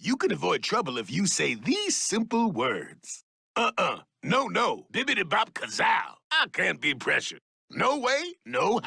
You can avoid trouble if you say these simple words. Uh-uh. No, no. Bibbidi bop kazow. I can't be pressured. No way, no how.